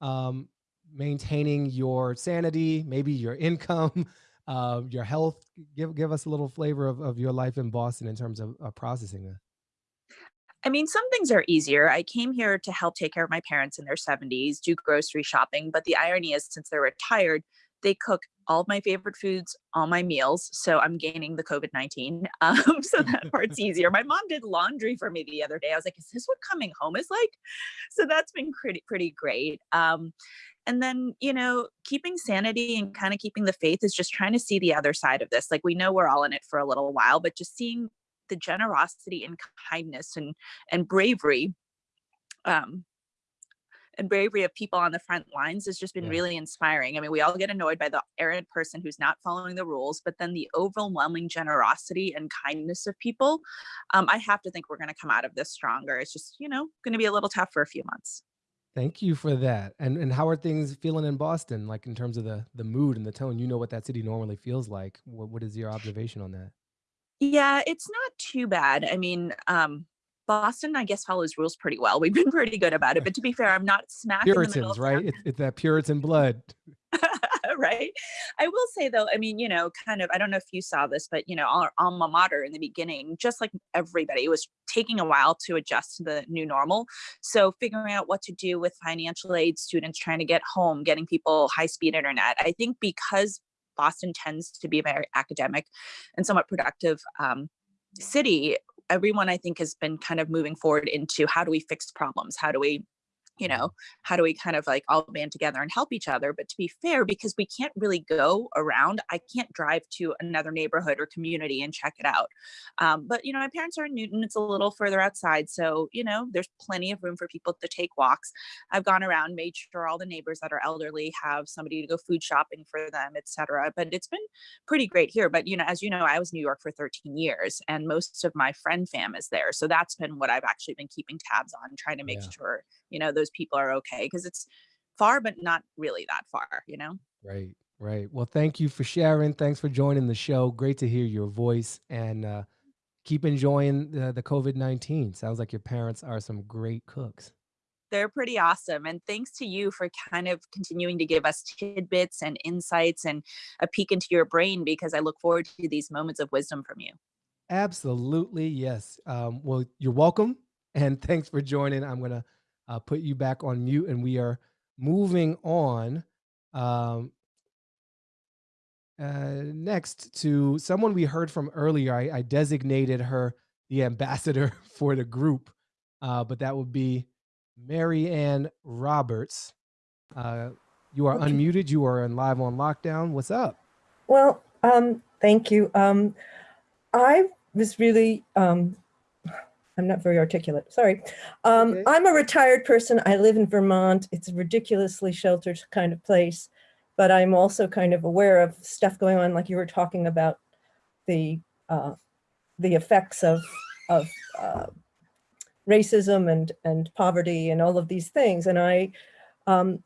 um maintaining your sanity, maybe your [laughs] income, uh, your health? Give give us a little flavor of, of your life in Boston in terms of, of processing that.
I mean, some things are easier. I came here to help take care of my parents in their 70s, do grocery shopping. But the irony is, since they're retired, They cook all of my favorite foods, all my meals. So I'm gaining the COVID 19. [laughs] Um, so that [laughs] part's easier. My mom did laundry for me the other day. I was like, is this what coming home is like? So that's been pretty, pretty great. Um, and then, you know, keeping sanity and kind of keeping the faith is just trying to see the other side of this. Like we know we're all in it for a little while, but just seeing the generosity and kindness and and bravery um, and bravery of people on the front lines has just been
Yeah.
really inspiring. I mean, we all get annoyed by the errant person who's not following the rules, but then the overwhelming generosity and kindness of people. Um, I have to think we're going to come out of this stronger. It's just, you know, going to be a little tough for a few months.
Thank you for that. And and how are things feeling in Boston? Like in terms of the the mood and the tone. You know what that city normally feels like. What what is your observation on that?
Yeah, it's not too bad. I mean, um, Boston, I guess, follows rules pretty well. We've been [laughs] pretty good about it. But to be fair, I'm not smack in the middle
Puritans, right? It's, it's that Puritan blood. [laughs]
right? I will say though, I mean, you know, kind of, I don't know if you saw this, but you know, our alma mater in the beginning, just like everybody, it was taking a while to adjust to the new normal. So figuring out what to do with financial aid, students trying to get home, getting people high speed internet. I think because Boston tends to be a very academic and somewhat productive um, city, everyone I think has been kind of moving forward into how do we fix problems? How do we you know how do we kind of like all band together and help each other but to be fair because we can't really go around i can't drive to another neighborhood or community and check it out um, but you know my parents are in newton it's a little further outside so you know there's plenty of room for people to take walks i've gone around made sure all the neighbors that are elderly have somebody to go food shopping for them etc but it's been pretty great here but you know as you know i was in new york for 13 years and most of my friend fam is there so that's been what i've actually been keeping tabs on trying to make
Yeah.
sure you know those people are okay because it's far but not really that far you know
Right, right. Well, thank you for sharing. Thanks for joining the show. Great to hear your voice and uh, keep enjoying the, the COVID 19. Sounds like your parents are some great cooks.
they're pretty awesome and thanks to you for kind of continuing to give us tidbits and insights and a peek into your brain because i look forward to these moments of wisdom from you
Absolutely, yes. Um, well, you're welcome. And [laughs] thanks for joining. I'm going to uh, put you back on mute and we are moving on. Um, uh, next to someone we heard from earlier. I, I designated her the ambassador [laughs] for the group, uh, but that would be Mary Ann Roberts. Uh, you are
Okay.
unmuted. You are in live on lockdown. What's up?
Well, um, thank you. Um, I was really, um, I'm not very articulate, sorry. Um,
Okay.
I'm a retired person. I live in Vermont. It's a ridiculously sheltered kind of place, but I'm also kind of aware of stuff going on, like you were talking about the, uh, the effects of, of uh, racism and, and poverty and all of these things. And I, um,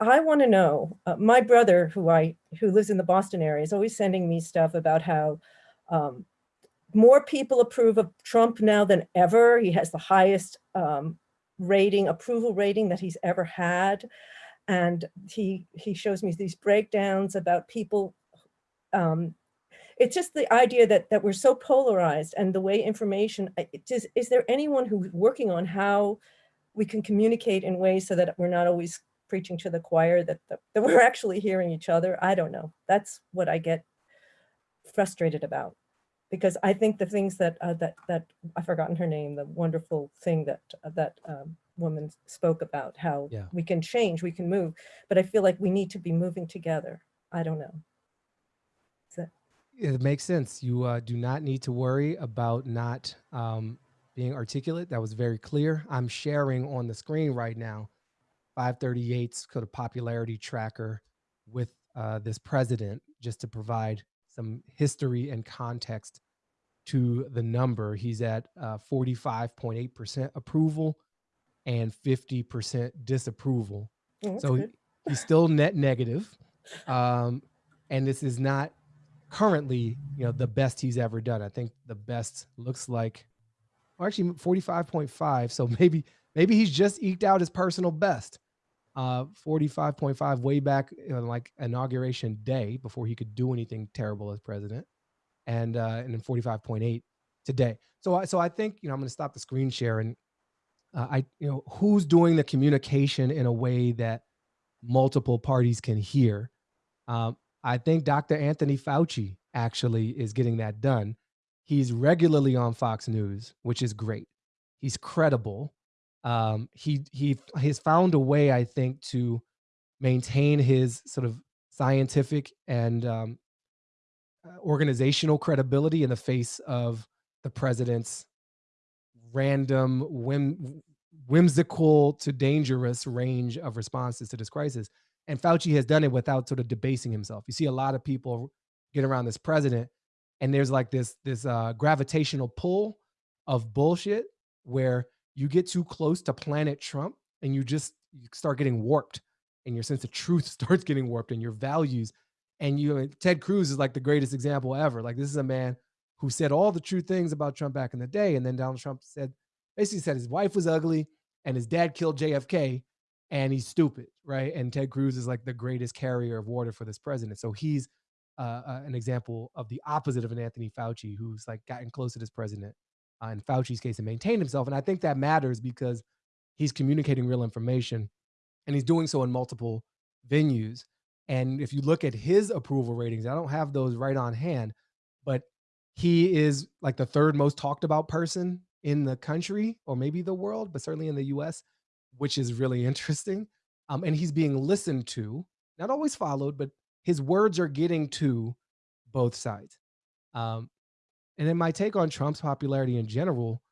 I want to know, uh, my brother who I, who lives in the Boston area is always sending me stuff about how um, more people approve of Trump now than ever. He has the highest um, rating, approval rating that he's ever had. And he, he shows me these breakdowns about people. Um, it's just the idea that, that we're so polarized and the way information, I- it just, is there anyone who's working on how we can communicate in ways so that we're not always preaching to the choir, that, that, that we're [laughs] actually hearing each other? I don't know. That's what I get frustrated about because I think the things that uh, that that I've forgotten her name, the wonderful thing that uh, that um, woman spoke about, how
Yeah.
we can change, we can move, but I feel like we need to be moving together. I don't know. That-
It makes sense. You uh, do not need to worry about not um, being articulate. That was very clear. I'm sharing on the screen right now 538's kind of popularity tracker with uh, this president, just to provide some history and context to the number. He's at uh, 45.8% approval and 50% disapproval.
Oh,
So
good.
he's still net negative. Um, and this is not currently, you know, the best he's ever done. I think the best looks like, or actually 45.5. So [laughs] maybe, maybe he's just eked out his personal best. Uh, 45.5 way back in like inauguration day before he could do anything terrible as president. And, uh, and then 45.8 today. So I, so I think, you know, I'm going to stop the screen share and uh, I, you know, who's doing the communication in a way that multiple parties can hear. Um, I think Dr. Anthony Fauci actually is getting that done. He's regularly on Fox News, which is great. He's credible. Um, he he has found a way, I think, to maintain his sort of scientific and um, uh, organizational credibility in the face of the president's random, whim, whimsical to dangerous range of responses to this crisis. And Fauci has done it without sort of debasing himself. You see a lot of people get around this president, and there's like this this uh, gravitational pull of bullshit where you get too close to Planet Trump and you just you start getting warped, and your sense of truth [laughs] starts getting warped, and your values. And you, Ted Cruz is like the greatest example ever. Like this is a man who said all the true things about Trump back in the day, and then Donald Trump said basically said his wife was ugly and his dad killed JFK and he's stupid, right? And Ted Cruz is like the greatest carrier of water for this president. So he's uh, uh, an example of the opposite of an Anthony Fauci, who's like gotten close to this president uh, in Fauci's case and maintained himself. And I think that matters because he's communicating real information and he's doing so in multiple venues. And if you look at his approval ratings, I don't have those right on hand, but he is like the third most talked about person in the country or maybe the world, but certainly in the US, which is really [laughs] interesting. Um, and he's being listened to, not always followed, but his words are getting to both sides. Um, and then my take on Trump's popularity in general,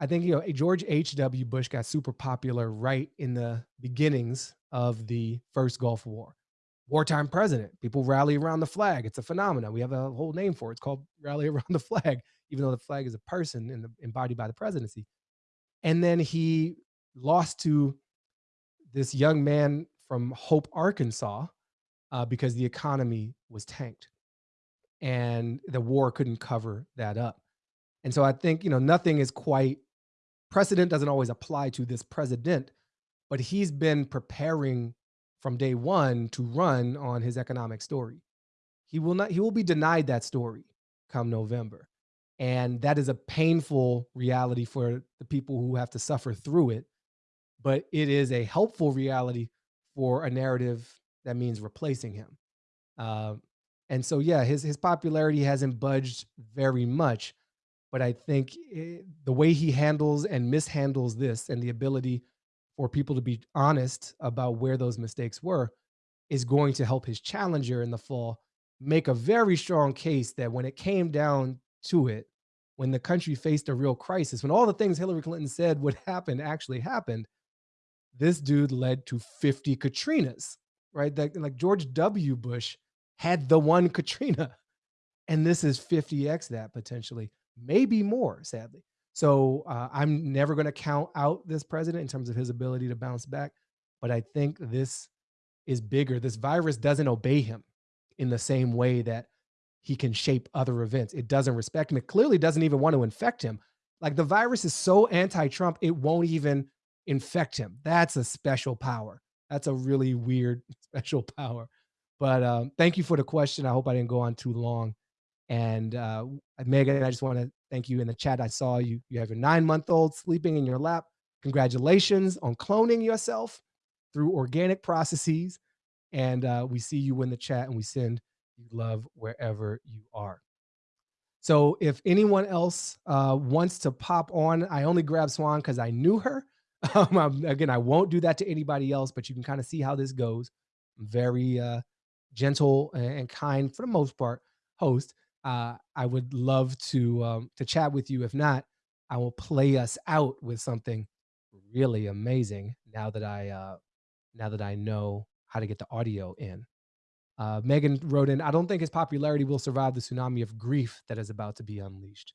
I think you know George H.W. Bush got super popular right in the beginnings of the first Gulf War. Wartime president, people rally around the flag. It's a phenomenon. We have a whole name for it. It's called [laughs] rally around the flag, even though the flag is a person and embodied by the presidency. And then he lost to this young man from Hope, Arkansas, uh, because the economy was tanked and the war couldn't cover that up. And so I think, you know, nothing is quite precedent doesn't always apply to this president, but he's been preparing from day one to run on his economic story. He will not, he will be denied that story come November. And that is a painful reality for the people who have to suffer through it. But it is a helpful reality for a narrative that means replacing him. Uh, and so, yeah, his his popularity hasn't budged very much, but I think it, the way he handles and mishandles this, and the ability for people to be honest about where those mistakes were, is going to help his challenger in the fall make a very strong case that when it came down to it, when the country faced a real crisis, when all the things Hillary Clinton said would happen actually happened, this dude led to 50 Katrinas, right? That, like George W. Bush had the one [laughs] Katrina, and this is 50x that potentially, maybe more, sadly. So uh, I'm never going to count out this president in terms of his ability to bounce back, but I think this is bigger. This virus doesn't obey him in the same way that he can shape other events. It doesn't respect him. It clearly doesn't even want to infect him. Like the virus is so anti-Trump, it won't even infect him. That's a special power. That's a really weird [laughs] special power. But um, thank you for the question. I hope I didn't go on too long. And uh, Megan, I just want to thank you in the chat. I saw you. You have your nine-month-old sleeping in your lap. Congratulations on cloning yourself through organic processes. And uh, we see you in the chat, and we send you love wherever you are. So if anyone else uh, wants to pop on, I only grabbed Swan because I knew her. [laughs] Um, again, I won't do that to anybody else, but you can kind of see how this goes. I'm very uh, gentle and kind for the most part host. Uh, I would love to um, to chat with you. If not, I will play us out with something really amazing. Now that I uh, now that I know how to get the audio in. Uh, Megan wrote in, I don't think his popularity will survive the tsunami of grief that is about to be unleashed.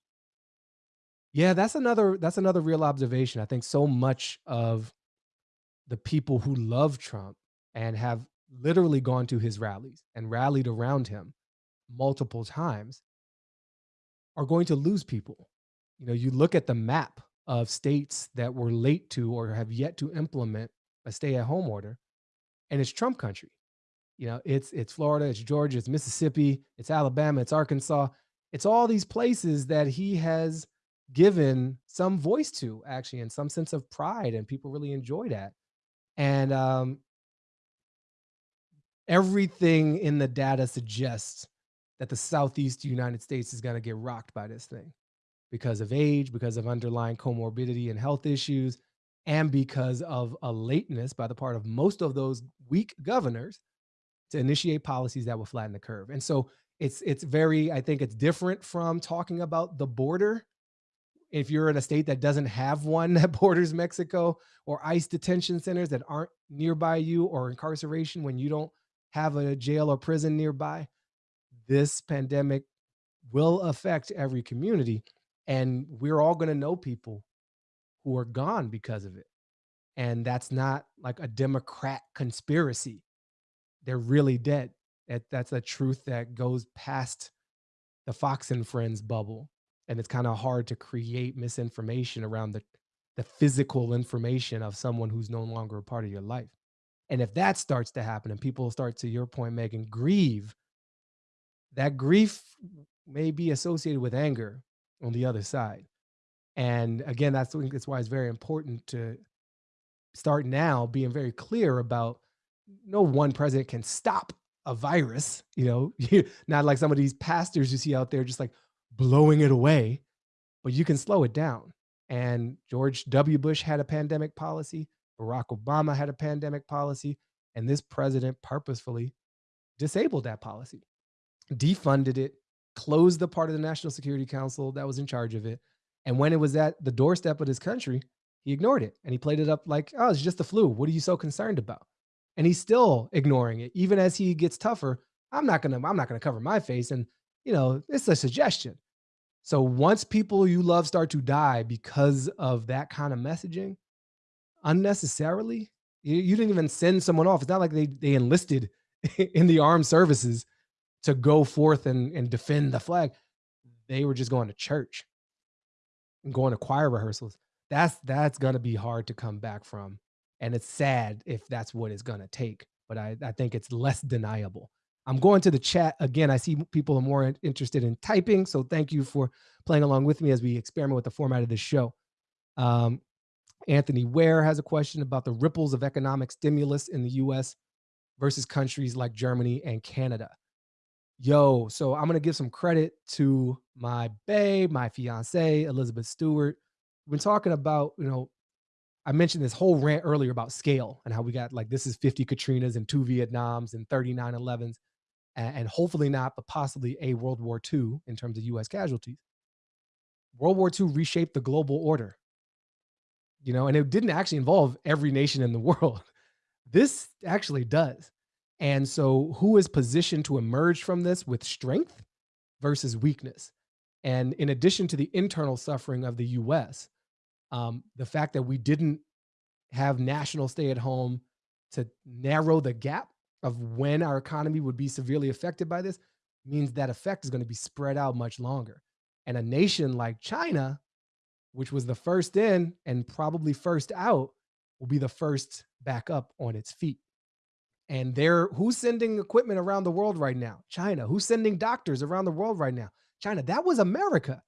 Yeah, that's another that's another real observation. I think so much of the people who love Trump and have literally gone to his rallies and rallied around him multiple times are going to lose people. You know, you look at the map of states that were late to or have yet to implement a stay-at-home order, and it's Trump country. You know, it's it's Florida, it's Georgia, it's Mississippi, it's Alabama, it's Arkansas. It's all these places that he has given some voice to actually and some sense of pride and people really enjoy that. And um everything in the data suggests that the Southeast United States is going to get rocked by this thing because of age, because of underlying comorbidity and health issues, and because of a lateness by the part of most of those weak governors to initiate policies that will flatten the curve. And so it's it's very, I think it's different from talking about the border. If you're in a state that doesn't have one [laughs] that borders Mexico or ICE detention centers that aren't nearby you or incarceration when you don't have a jail or prison nearby, this pandemic will affect every community. And we're all going to know people who are gone because of it. And that's not like a Democrat conspiracy. They're really dead. That, that's a truth that goes past the Fox and Friends bubble. And it's kind of hard to create misinformation around the, the physical information of someone who's no longer a part of your life. And if that starts to happen and people start, to your point, Megan, grieve, that grief may be associated with anger on the other side. And again, that's, that's why it's very important to start now being very clear about no one president can stop a virus, [laughs] you know, not like some of these pastors you see out there just like blowing it away, but you can slow it down. And George W. Bush had a pandemic policy, Barack Obama had a pandemic policy, and this president purposefully disabled that policy, defunded it, closed the part of the National Security Council that was in charge of it. And when it was at the doorstep of his country, he ignored it and he played it up like, oh, it's just the flu. What are you so concerned about? And he's still ignoring it. Even as he gets tougher, I'm not gonna, I'm not gonna cover my face. And you know, it's a suggestion. So once people you love start to die because of that kind of messaging, unnecessarily, you, you didn't even send someone off. It's not like they they enlisted [laughs] in the armed services to go forth and, and defend the flag. They were just going to church and going to choir rehearsals. That's that's gonna be hard to come back from. And it's sad if that's what it's gonna take. But I, I think it's less deniable. I'm going to the chat again. I see people are more interested in typing. So thank you for playing along with me as we experiment with the format of this show. Um, Anthony Ware has a question about the ripples of economic stimulus in the US versus countries like Germany and Canada. Yo, so I'm gonna give some credit to my babe, my fiance, Elizabeth Stewart. We've been talking about, you know, I mentioned this whole rant earlier about scale and how we got like this is 50 Katrinas and two Vietnams and 39 11s, and, and hopefully not, but possibly a World War II in terms of US casualties. World War II reshaped the global order, you know, and it didn't actually involve every nation in the world. [laughs] This actually does. And so, who is positioned to emerge from this with strength versus weakness? And in addition to the internal suffering of the US, um, the fact that we didn't have national stay at home to narrow the gap of when our economy would be severely affected by this means that effect is going to be spread out much longer. And a nation like China, which was the first in and probably first out, will be the first back up on its feet. And they're who's sending equipment around the world right now? China. Who's sending doctors around the world right now? China. That was America.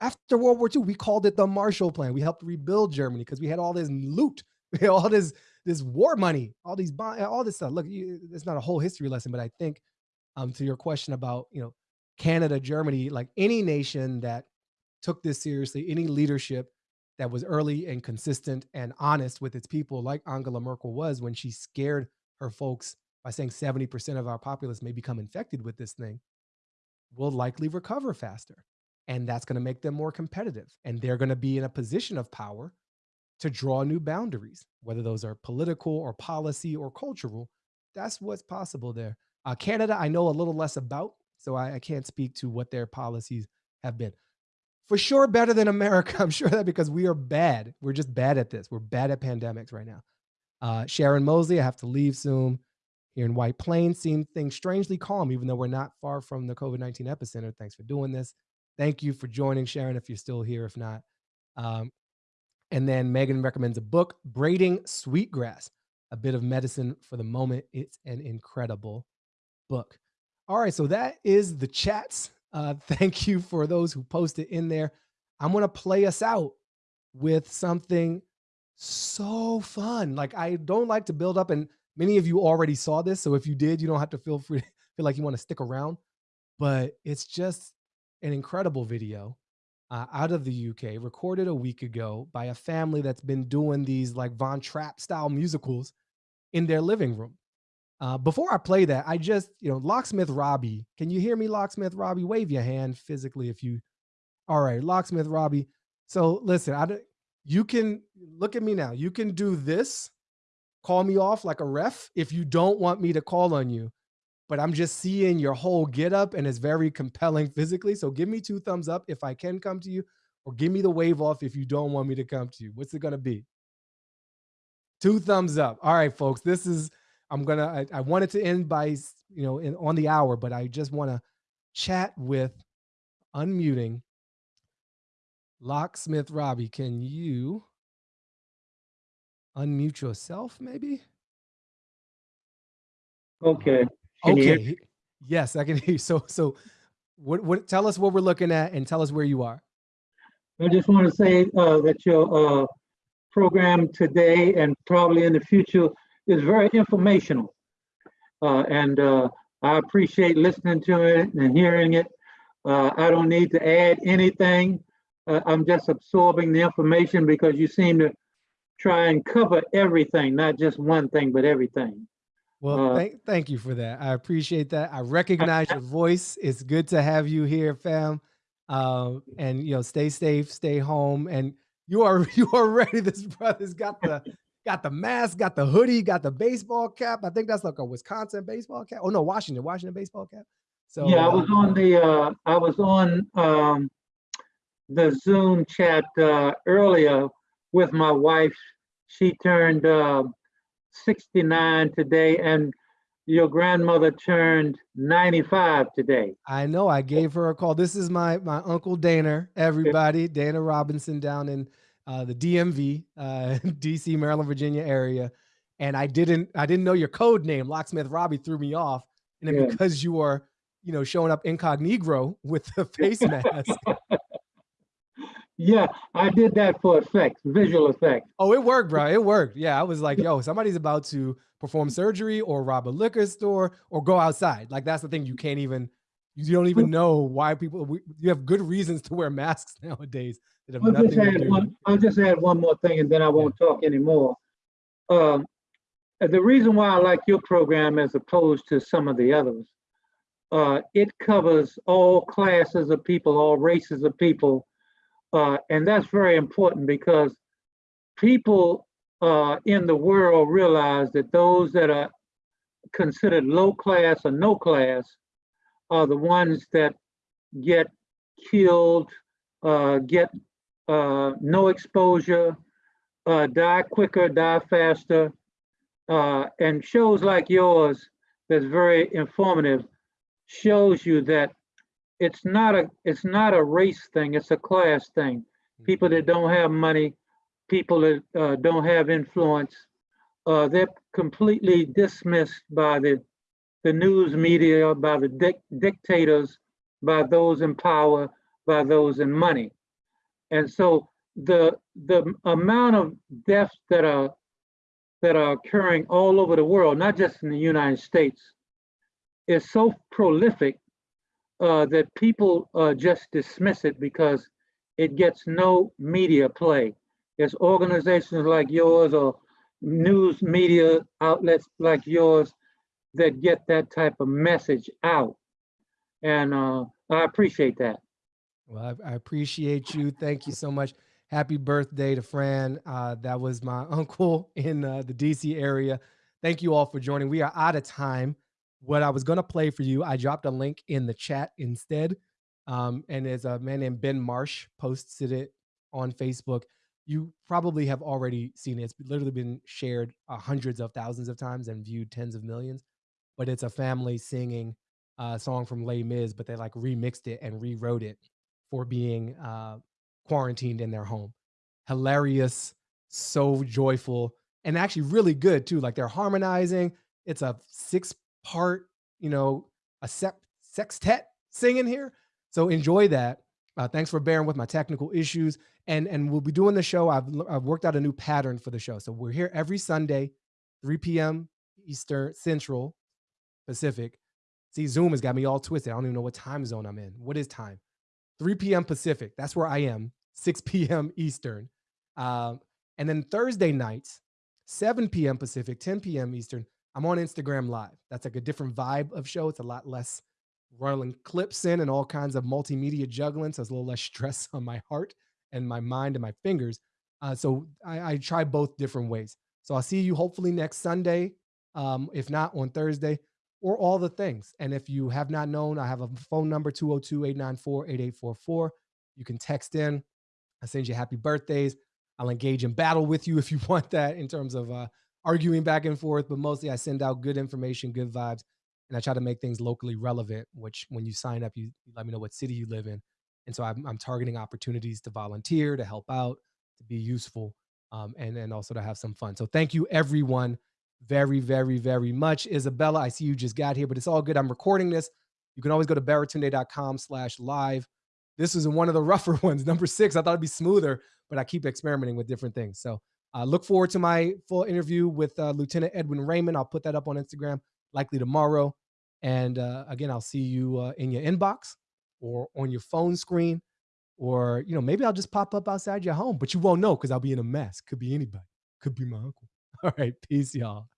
After World War II, we called it the Marshall Plan. We helped rebuild Germany because we had all this loot, [laughs] all this this war money, all these all this stuff. Look, you, it's not a whole history lesson, but I think um, to your question about you know Canada, Germany, like any nation that took this seriously, any leadership that was early and consistent and honest with its people, like Angela Merkel was when she scared her folks by saying 70% of our populace may become infected with this thing, will likely recover faster. And that's going to make them more competitive. And they're going to be in a position of power to draw new boundaries, whether those are political or policy or cultural. That's what's possible there. Uh, Canada, I know a little less about, so I, I can't speak to what their policies have been. For sure, better than America. [laughs] I'm sure that because we are bad. We're just bad at this. We're bad at pandemics right now. Uh, Sharon Mosley, I have to leave soon. Here in White Plains, seeing things strangely calm, even though we're not far from the COVID 19 epicenter. Thanks for doing this. Thank you for joining, Sharon, if you're still here. If not, um, and then Megan recommends a book, Braiding Sweetgrass, a bit of medicine for the moment. It's an incredible book. All right, so that is the chats. Uh, [laughs] thank you for those who posted in there. I'm going to play us out with something so fun. Like I don't like to build up and Many of you already saw this, so if you did, you don't have to feel free [laughs] feel like you want to stick around. But it's just an incredible video uh, out of the UK, recorded a week ago by a family that's been doing these like Von Trapp style musicals in their living room. Uh, before I play that, I just, you know, Locksmith Robbie, can you hear me, Locksmith Robbie? Wave your hand physically if you, all right, Locksmith Robbie. So listen, I, you can look at me now. You can do this, call me off like a ref if you don't want me to call on you. But I'm just seeing your whole get up and it's very compelling physically. So give me two thumbs up if I can come to you, or give me the wave off if you don't want me to come to you. What's it gonna be? Two thumbs up. All right, folks. This is I'm gonna. I, I wanted to end by you know in, on the hour, but I just want to chat with unmuting locksmith Robbie. Can you unmute yourself, maybe?
Okay. Can
Okay. Yes, I can hear you. So so what what tell us what we're looking at and tell us where you are.
I just want to say uh, that your uh, program today and probably in the future is very informational. Uh, And uh, I appreciate listening to it and hearing it. Uh, I don't need to add anything. Uh, I'm just absorbing the information because you seem to try and cover everything, not just one thing, but everything.
Well,
Uh,
thank thank you for that. I appreciate that. I recognize your voice. It's good to have you here, fam. Um, and you know, stay safe, stay home, and you are [laughs] you are ready. This brother's got the got the mask, got the hoodie, got the baseball cap. I think that's like a Wisconsin baseball cap. Oh no, Washington, Washington baseball cap. So
Yeah, I was on the, uh, I was on, um, the Zoom chat, uh, earlier with my wife. She turned, uh, sixty-nine today and your grandmother turned ninety-five today.
I know I gave her a call. This is my my uncle Dana, everybody, [laughs] Dana Robinson down in uh, the DMV, uh, [laughs] DC, Maryland, Virginia area. And I didn't I didn't know your code name. Locksmith Robbie threw me off. And then
Yeah.
because you are, you know, showing up incognito with the [laughs] face mask. [laughs]
Yeah, I did that for effects, visual effects.
Oh, it worked, bro. It worked. Yeah, I was like, yo, somebody's about to perform surgery or rob a liquor store or go outside. Like that's the thing. You can't even, you don't even know why people. We, you have good reasons to wear masks nowadays have
I'll just
to
add
do.
one, I'll just add one more thing and then I won't talk anymore. Um, the reason why I like your program as opposed to some of the others, uh, it covers all classes of people, all races of people. Uh, and that's very important because people uh, in the world realize that those that are considered low class or no class are the ones that get killed, uh, get uh, no exposure, uh, die quicker, die faster. Uh, and shows like yours that's very informative shows you that it's not a it's not a race thing, it's a class thing. People that don't have money, people that uh, don't have influence, uh, they're completely dismissed by the the news media, by the dic- dictators, by those in power, by those in money. And so the the amount of deaths that are that are occurring all over the world, not just in the United States, is so prolific uh, that people uh, just dismiss it because it gets no media play. It's organizations like yours or news media outlets like yours that get that type of message out. And uh, I appreciate that.
Well, I, I appreciate you. Thank you so much. Happy birthday to Fran. Uh, that was my [laughs] uncle in uh, the DC area. Thank you all for joining. We are out of time. What I was going to play for you, I dropped a link in the chat instead. Um, and there's a man named Ben Marsh posted it on Facebook. You probably have already seen it. It's literally been shared uh, hundreds of thousands of times and viewed tens of millions. But it's a family singing a song from Les Mis, but they like remixed it and rewrote it for being uh, quarantined in their home. Hilarious, so joyful, and actually really good too. Like they're harmonizing. It's a six part, you know, a sep- sextet singing here. So enjoy that. Uh, thanks for bearing with my technical issues. And and we'll be doing the show. I've I've worked out a new pattern for the show. So we're here every Sunday, 3 p.m. Eastern Central Pacific. See, Zoom has got me all twisted. I don't even know what time zone I'm in. What is time? 3 p.m. Pacific. That's where I am. 6 [laughs] p.m. Eastern. Um, and then Thursday nights, 7 p.m. Pacific, 10 p.m. Eastern. I'm on Instagram Live. That's like a different vibe of show. It's a lot less rolling clips in and all kinds of multimedia juggling. So it's a little less [laughs] stress on my heart and my mind and my fingers. Uh, so I, I try both different ways. So I'll see you hopefully next Sunday, um, if not on Thursday, or all the things. And if you have not known, I have a phone number 202 894 8844. You can text in. I send you happy birthdays. I'll engage in battle with you [laughs] if you want that in terms of uh, arguing back and forth. But mostly I send out good information, good vibes, and I try to make things locally relevant, which when you sign up, you, you let me know what city you live in. And so I'm, I'm targeting opportunities to volunteer, to help out, to be useful, um, and, and also to have some fun. So thank you, everyone, very, very, very much. Isabella, I see you just got here, but it's all good. I'm recording this. You can always go to baratunde.com slash live. This is one of the [laughs] rougher ones, number six. I thought it'd be smoother, but I keep experimenting with different things. So uh, look forward to my full interview with uh, Lieutenant Edwin Raymond. I'll put that up on Instagram likely tomorrow. And uh, again, I'll see you uh, in your inbox or on your phone screen, or you know, maybe I'll just pop up outside your home, but you won't know because I'll be in a mess. Could be anybody. Could be my uncle. [laughs] All right, peace, y'all.